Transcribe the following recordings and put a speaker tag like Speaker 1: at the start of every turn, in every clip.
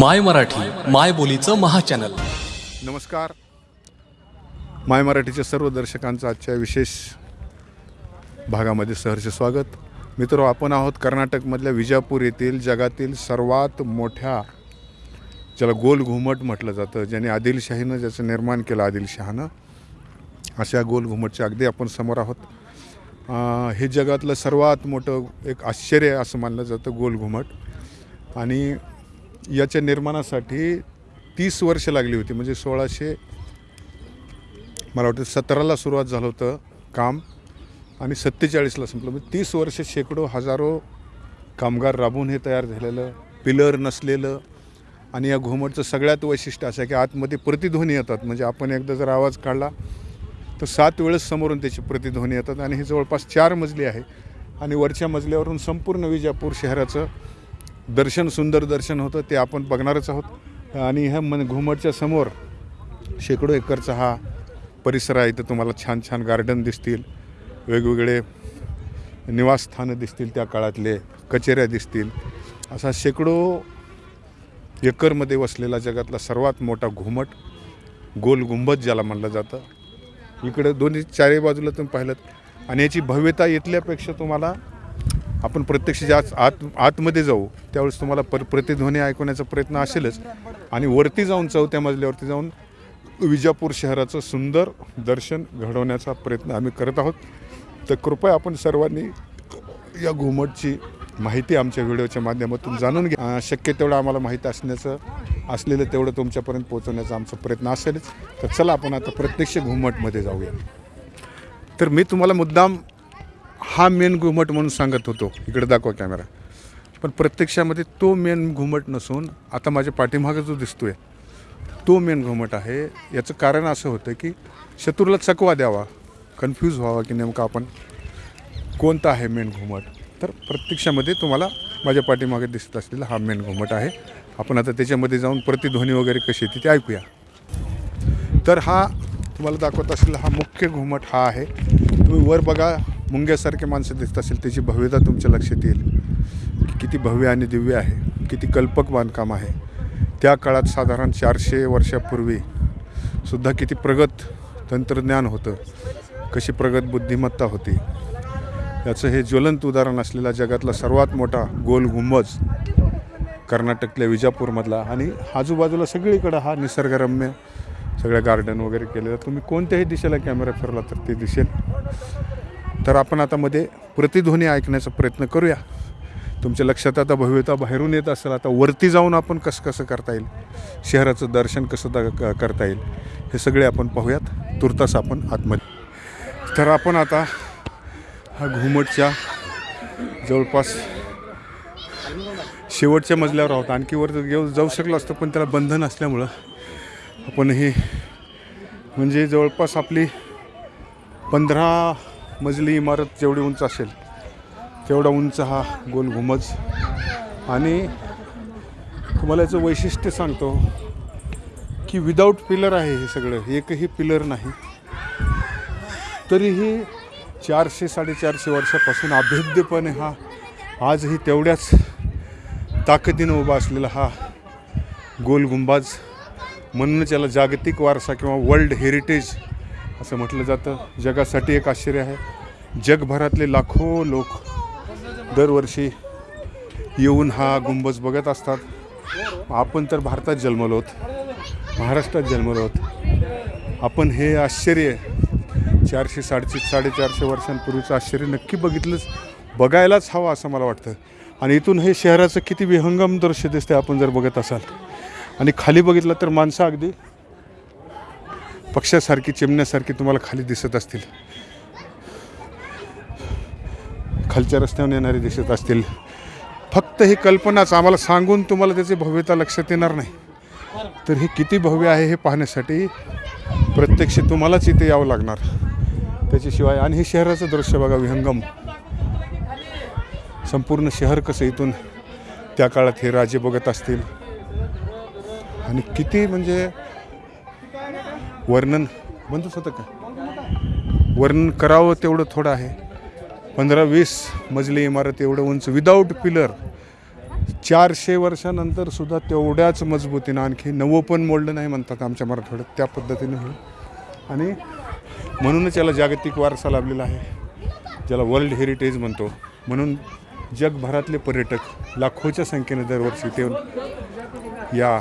Speaker 1: माय मराठी माय बोलीचं महाचॅनल.
Speaker 2: नमस्कार. माय मराठीच्या सर्व दर्शकांचं आजच्या विशेष भागामध्ये सहर्ष स्वागत. मित्र आपण आहोत कर्नाटकमधल्या विजापूर येथील जगातील सर्वात मोठ्या ज्याला गोल घुमट म्हटलं जातं ज्याने आदिलशाहीनं ज्याचं निर्माण केलं आदिलशहानं अशा गोल घुमटच्या अगदी आपण समोर आहोत. हे जगातलं सर्वात मोठं एक आश्चर्य असं मानलं जातं गोल घुमट. आणि याच्या निर्माणासाठी तीस वर्ष लागली होती. म्हणजे सोळाशे मला वाटतं सतराला सुरुवात झालं होतं काम आणि सत्तेचाळीसला संपलं. म्हणजे तीस वर्ष शेकडो हजारो कामगार राबून हे तयार झालेलं पिलर नसलेलं आणि या घुमटचं सगळ्यात वैशिष्ट्य असं आहे की आतमध्ये प्रतिध्वनी येतात. म्हणजे आपण एकदा जर आवाज काढला तर सात वेळेस समोरून त्याची प्रतिध्वनी येतात आणि हे जवळपास चार मजली आहे आणि वरच्या मजल्यावरून संपूर्ण विजापूर शहराचं दर्शन सुंदर दर्शन होतं ते आपण बघणारच आहोत. आणि ह्या मन घुमटच्या समोर शेकडो एकरचा हा परिसर आहे. इथं तुम्हाला छान छान गार्डन दिसतील. वेगवेगळे निवासस्थानं दिसतील त्या काळातले कचेऱ्या दिसतील. असा शेकडो एकरमध्ये वसलेला जगातला सर्वात मोठा घुमट गोल गुंबज ज्याला म्हणलं जातं. इकडे दोन्ही चारही बाजूला तुम्ही पाहिलं आणि याची भव्यता इथल्यापेक्षा तुम्हाला आपण प्रत्यक्ष ज्या आत आतमध्ये जाऊ त्यावेळेस तुम्हाला पर प्रतिध्वनी ऐकवण्याचा प्रयत्न असेलच. आणि वरती जाऊन चौथ्या मजल्यावरती जाऊन विजापूर शहराचं सुंदर दर्शन घडवण्याचा प्रयत्न आम्ही करत आहोत. तर कृपया आपण सर्वांनी या घुमटची माहिती आमच्या व्हिडिओच्या माध्यमातून जाणून घ्या. शक्य तेवढं आम्हाला माहिती असण्याचं असलेलं तेवढं तुमच्यापर्यंत पोहोचवण्याचा आमचा प्रयत्न असेलच. तर चला आपण आता प्रत्यक्ष घुमटमध्ये जाऊया. तर मी तुम्हाला मुद्दाम हा मेन घुमट म्हणून सांगत होतो. इकडे दाखवा कॅमेरा. पण प्रत्यक्षामध्ये तो मेन घुमट नसून आता माझ्या पाठीमागं जो दिसतो आहे तो मेन घुमट आहे. याचं कारण असं होतं की शत्रूला चकवा द्यावा कन्फ्यूज व्हावा की नेमकं आपण कोणता आहे मेन घुमट. तर प्रत्यक्षामध्ये तुम्हाला माझ्या पाठीमागे दिसत असलेला हा मेन घुमट आहे. आपण आता त्याच्यामध्ये जाऊन प्रतिध्वनी वगैरे कशी येते ते ऐकूया. तर हा तुम्हाला दाखवत असलेला हा मुख्य घुमट हा आहे. तुम्ही वर बघा मुंग्यासारखे माणसं दिसत असेल त्याची भव्यता तुमच्या लक्षात येईल. की किती भव्य आणि दिव्य आहे किती कल्पक बांधकाम आहे. त्या काळात साधारण चारशे वर्षापूर्वी सुद्धा किती प्रगत तंत्रज्ञान होतं कशी प्रगत बुद्धिमत्ता होती. याचं हे ज्वलंत उदाहरण असलेला जगातला सर्वात मोठा गोल गुंबज कर्नाटकल्या विजापूरमधला आणि आजूबाजूला सगळीकडं हा निसर्गरम्य सगळ्या गार्डन वगैरे केलेलं. तुम्ही कोणत्याही दिशेला कॅमेरा फिरला तर ते दिसेल. तर आपण आता मध्ये प्रतिध्वनी ऐकण्याचा प्रयत्न करूया. तुमच्या लक्षात आता भव्यता बाहेरून येत असेल आता वरती जाऊन आपण कसं कसं करता येईल? शहराचं दर्शन कसं दा क- करता येईल? हे सगळे आपण पाहूयात. तुर्तास आपण आतमध्ये. तर आपण आता हा घुमटच्या जवळपास शेवटच्या मजल्यावर आहोत. आणखी वर घेऊ जाऊ शकलो असतं पण त्याला बंधन असल्यामुळं आपण हे म्हणजे जवळपास आपली पंधरा मजली इमारत जेवढी उंच असेल तेवढा उंच हा गोल घुमज. आणि तुम्हाला याचं वैशिष्ट्य सांगतो की विदाऊट पिलर आहे हे सगळं एकही पिलर नाही. तरीही चारशे साडेचारशे वर्षापासून अभेद्यपणे हा आजही तेवढ्याच ताकदीनं उभा असलेला हा गोल गुंबाज म्हणूनच याला जागतिक वारसा किंवा वर्ल्ड हेरिटेज असं म्हटलं जातं. जगासाठी एक आश्चर्य आहे. जगभरातले लाखो लोक दरवर्षी येऊन हा गुंबज बघत असतात. आपण तर भारतात जन्मलो आहोत. महाराष्ट्रात जन्मलो आहोत. आपण हे आश्चर्य चारशे साडेचे साडेचारशे वर्षांपूर्वीचं आश्चर्य नक्की बघितलंच बघायलाच हवं असं मला वाटतं. आणि इथून हे शहराचं किती विहंगम दृश्य दिसते आपण जर बघत असाल. आणि खाली बघितलं तर माणसं अगदी पक्षासारखी चिमण्यासारखी तुम्हाला खाली दिसत असतील. खालच्या रस्त्यावर येणारे दिसत असतील. फक्त ही कल्पनाच आम्हाला सांगून तुम्हाला त्याची भव्यता लक्षात येणार नाही. तर हे किती भव्य आहे हे पाहण्यासाठी प्रत्यक्ष तुम्हालाच इथे यावं लागणार. त्याच्याशिवाय आणि हे शहराचं दृश्य बघा विहंगम. संपूर्ण शहर कसं इथून त्या काळात हे राजे बघत असतील. आणि किती म्हणजे वर्णन. बंदच होतं का? वर्णन करावं तेवढं थोडं आहे. पंधरा वीस मजली इमारत एवढं उंच विदाऊट पिलर चारशे वर्षानंतर सुद्धा तेवढ्याच मजबूतीनं आणखी नवं पण मोडलं नाही म्हणतात आमच्या मराठवाड्यात. त्या पद्धतीनं हे आणि म्हणूनच याला जागतिक वारसा लाभलेला आहे. ज्याला वर्ल्ड हेरिटेज म्हणतो. म्हणून जगभरातले पर्यटक लाखोच्या संख्येने दरवर्षी येऊन या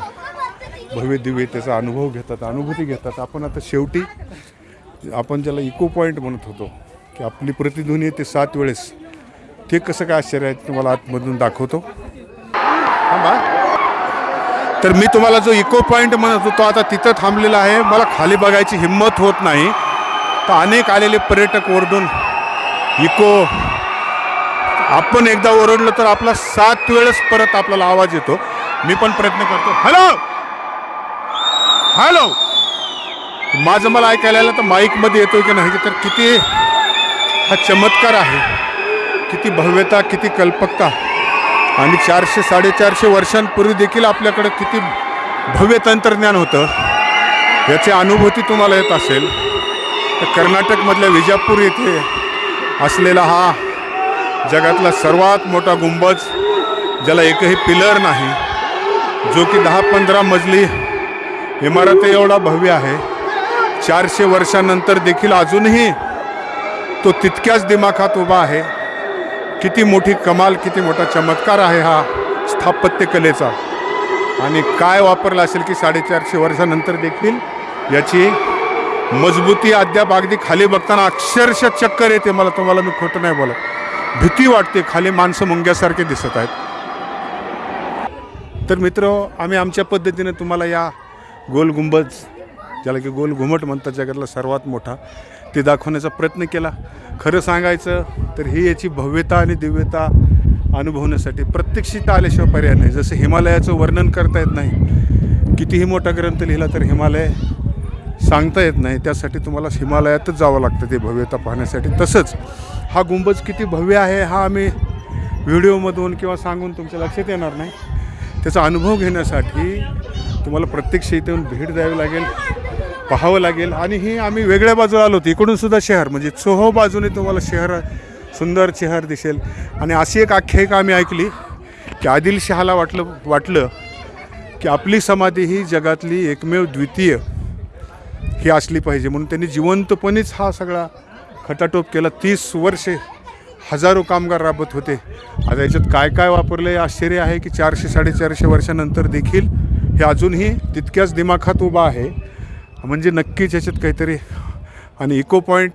Speaker 2: भव्य दिव्य त्याचा अनुभव घेतात अनुभूती घेतात. आपण आता शेवटी आपण ज्याला इको पॉईंट म्हणत होतो की आपली प्रतिध्वनी येते सात वेळेस. ते कसं काय आश्चर्य आहे तुम्हाला आतमधून दाखवतो. थांबा. तर मी तुम्हाला जो इको पॉईंट म्हणत होतो आता तिथं थांबलेला आहे. मला खाली बघायची हिंमत होत नाही. तर अनेक आलेले पर्यटक ओरडून इको आपण एकदा ओरडलं तर आपला सात वेळेस परत आपल्याला आवाज येतो. मी पण प्रयत्न करतो. Hello hello! माझं मला ऐकायला आलं तर माईकमध्ये येतोय की नाही तर किती हा चमत्कार आहे. किती भव्यता किती कल्पकता. आणि चारशे साडेचारशे वर्षांपूर्वी देखील आपल्याकडं किती भव्य तंत्रज्ञान होतं. याची अनुभूती तुम्हाला येत असेल. तर कर्नाटकमधल्या विजापूर येथे असलेला हा जगातला सर्वात मोठा गुंबज ज्याला एकही पिलर नाही जो की दहा पंधरा मजली इमारत एवढा भव्य आहे. चारशे वर्षानंतर देखील अजूनही तो तितक्याच दिमाखात उभा आहे. किती मोठी कमाल किती मोठा चमत्कार आहे हा स्थापत्यकलेचा आणि काय वापरला असेल की साडेचारशे वर्षानंतर देखील याची मजबूती अद्याप अगदी खाली बघताना अक्षरशः चक्कर येते मला तुम्हाला मी खोटं नाही बोलत. भीती वाटते खाली माणसं मुंग्यासारखे दिसत आहेत. तर मित्र आम्ही आमच्या पद्धतीने तुम्हाला या गोल गुंबज ज्याला की गोल घुमट म्हणतात जगातला सर्वात मोठा ते दाखवण्याचा प्रयत्न केला. खरं सांगायचं तर ही याची भव्यता आणि दिव्यता अनुभवण्यासाठी प्रत्यक्षित आल्याशिवाय पर्याय नाही. जसं हिमालयाचं वर्णन करता येत नाही कितीही मोठा ग्रंथ लिहिला तर हिमालय सांगता येत नाही. त्यासाठी तुम्हाला हिमालयातच जावं लागतं ते भव्यता पाहण्यासाठी. तसंच हा गुंबज किती भव्य आहे हा आम्ही व्हिडिओमधून किंवा सांगून तुमच्या लक्षात येणार नाही. त्याचा अनुभव घेण्यासाठी तुम्हाला प्रत्यक्ष इथे येऊन भेट द्यावी लागेल पाहावं लागेल. आणि ही आम्ही वेगळ्या बाजूला आलो होतो. इकडून सुद्धा शहर म्हणजे चोहो बाजूने तुम्हाला शहर सुंदर शहर दिसेल. आणि अशी एक आख्यायिका आम्ही ऐकली की आदिलशहाला वाटलं वाटलं की आपली समाधी ही जगातली एकमेव द्वितीय ही असली पाहिजे. म्हणून त्यांनी जिवंतपणेच हा सगळा खटाटोप केला. तीस वर्षे हजारो कामगार राबत होते. आता याच्यात काय काय वापरलं आहे आश्चर्य आहे की चारशे साडेचारशे वर्षानंतर देखील हे अजूनही तितक्याच दिमाखात उभा आहे. म्हणजे नक्कीच याच्यात काहीतरी आणि इको पॉईंट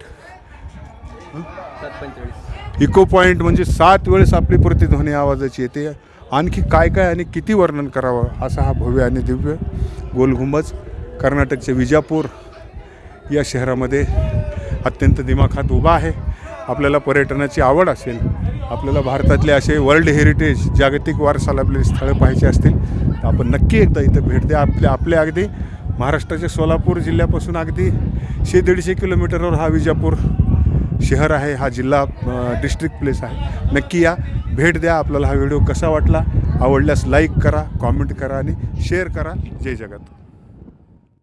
Speaker 2: इको पॉईंट म्हणजे सात वेळेस आपली प्रतिध्वनी आवाजाची येते. आणखी काय काय आणि किती वर्णन करावं असा हा भव्य आणि दिव्य गोलघुंबज कर्नाटकचे विजापूर या शहरामध्ये अत्यंत दिमाखात उभा आहे. आपल्याला पर्यटनाची आवड असेल आपल्याला भारतातले असे वर्ल्ड हेरिटेज जागतिक वारसा लाभलेली स्थळं पाहायची असतील तर आपण नक्की एकदा इथं भेट द्या आपल्या आपल्या अगदी महाराष्ट्राच्या सोलापूर जिल्ह्यापासून अगदी शे दीडशे किलोमीटरवर हा विजापूर शहर आहे हा जिल्हा डिस्ट्रिक्ट प्लेस आहे. नक्की या भेट द्या आपल्याला हा व्हिडिओ कसा वाटला आवडल्यास लाईक करा कॉमेंट करा आणि शेअर करा. जय जगत.